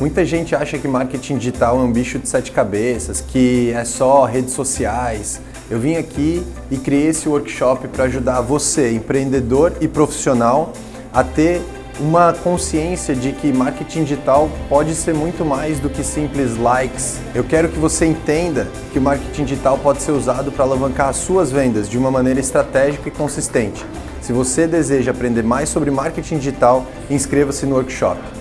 Muita gente acha que marketing digital é um bicho de sete cabeças, que é só redes sociais. Eu vim aqui e criei esse workshop para ajudar você, empreendedor e profissional, a ter uma consciência de que marketing digital pode ser muito mais do que simples likes. Eu quero que você entenda que o marketing digital pode ser usado para alavancar as suas vendas de uma maneira estratégica e consistente. Se você deseja aprender mais sobre marketing digital, inscreva-se no workshop.